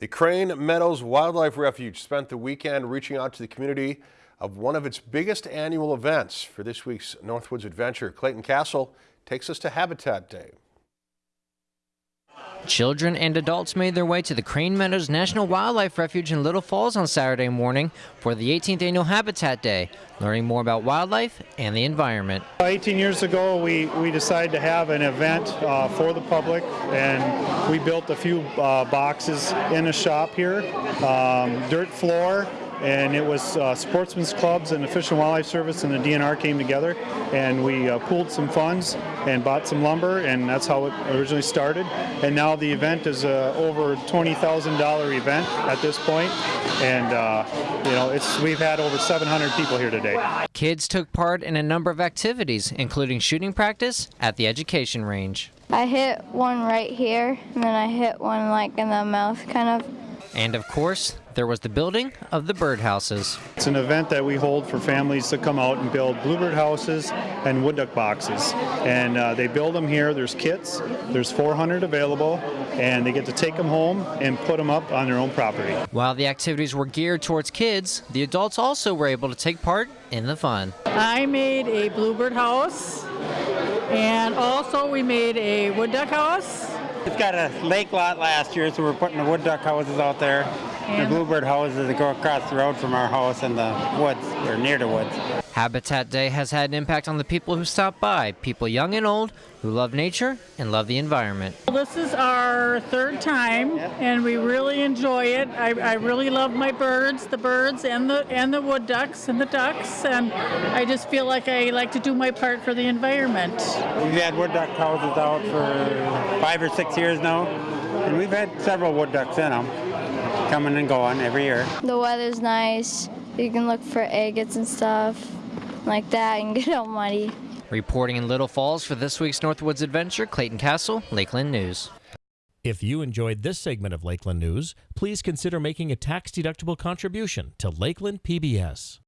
The Crane Meadows Wildlife Refuge spent the weekend reaching out to the community of one of its biggest annual events. For this week's Northwoods Adventure, Clayton Castle takes us to Habitat Day. Children and adults made their way to the Crane Meadows National Wildlife Refuge in Little Falls on Saturday morning for the 18th annual Habitat Day, learning more about wildlife and the environment. 18 years ago, we, we decided to have an event uh, for the public, and we built a few uh, boxes in a shop here, um, dirt floor, and it was uh, sportsmen's clubs and the Fish and Wildlife Service and the DNR came together and we uh, pooled some funds and bought some lumber and that's how it originally started and now the event is a over $20,000 event at this point and uh, you know it's we've had over 700 people here today. Kids took part in a number of activities including shooting practice at the education range. I hit one right here and then I hit one like in the mouth kind of and of course, there was the building of the birdhouses. It's an event that we hold for families to come out and build bluebird houses and wood duck boxes. And uh, they build them here. There's kits. There's 400 available, and they get to take them home and put them up on their own property. While the activities were geared towards kids, the adults also were able to take part in the fun. I made a bluebird house, and also we made a wood duck house it's got a lake lot last year, so we're putting the wood duck houses out there. And the bluebird houses that go across the road from our house in the woods, or near the woods. Habitat Day has had an impact on the people who stop by, people young and old who love nature and love the environment. Well, this is our third time and we really enjoy it. I, I, really love my birds, the birds and the and the wood ducks and the ducks and I just feel like I like to do my part for the environment. We've had wood duck houses out for five or six years now and we've had several wood ducks in them coming and going every year. The weather's nice. You can look for agates and stuff like that and get all muddy. Reporting in Little Falls for this week's Northwoods Adventure, Clayton Castle, Lakeland News. If you enjoyed this segment of Lakeland News, please consider making a tax-deductible contribution to Lakeland PBS.